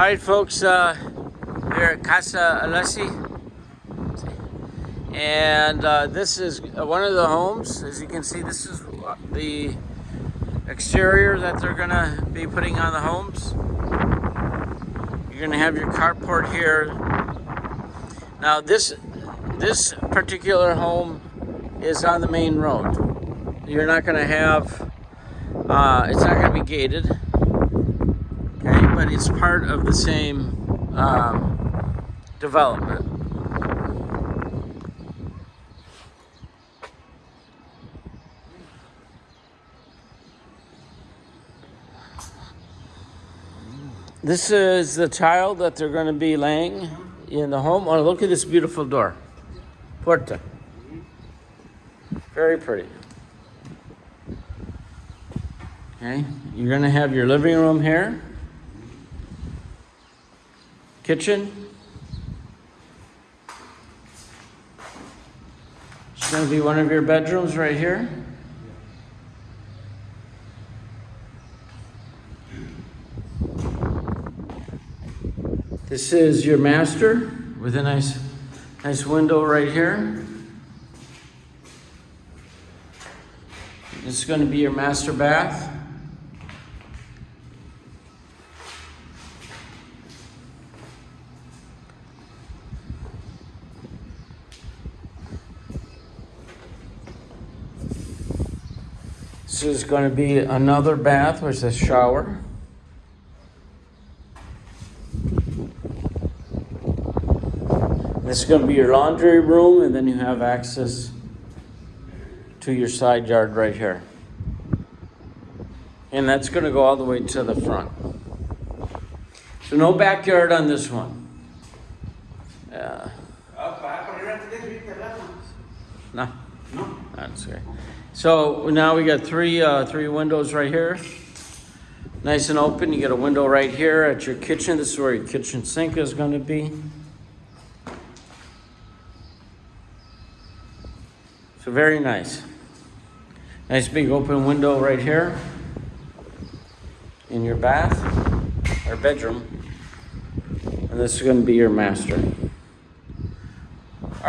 All right, folks, uh, we're at Casa Alessi. And uh, this is one of the homes. As you can see, this is the exterior that they're gonna be putting on the homes. You're gonna have your carport here. Now this, this particular home is on the main road. You're not gonna have, uh, it's not gonna be gated but it's part of the same um, development. This is the tile that they're going to be laying in the home. Oh, look at this beautiful door. Puerta. Very pretty. Okay, you're going to have your living room here kitchen. It's going to be one of your bedrooms right here. This is your master with a nice, nice window right here. This is going to be your master bath. This is going to be another bath with a shower. This is going to be your laundry room, and then you have access to your side yard right here. And that's going to go all the way to the front. So no backyard on this one. Yeah. No. No. That's okay. So now we got three uh, three windows right here. Nice and open. You get a window right here at your kitchen. This is where your kitchen sink is going to be. So very nice. Nice big open window right here in your bath or bedroom. And this is going to be your master.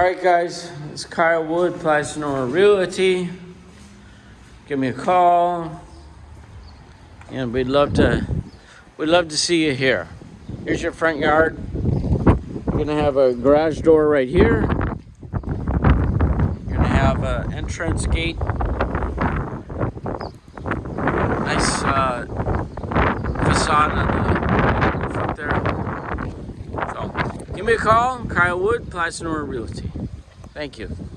All right, guys, it's Kyle Wood, Plaza Nora Realty give me a call. And we'd love to we'd love to see you here. Here's your front yard. You're gonna have a garage door right here. You're gonna have an entrance gate. Nice uh, facade on the roof up there. So give me a call, Kyle Wood, Plaza Nora Realty. Thank you.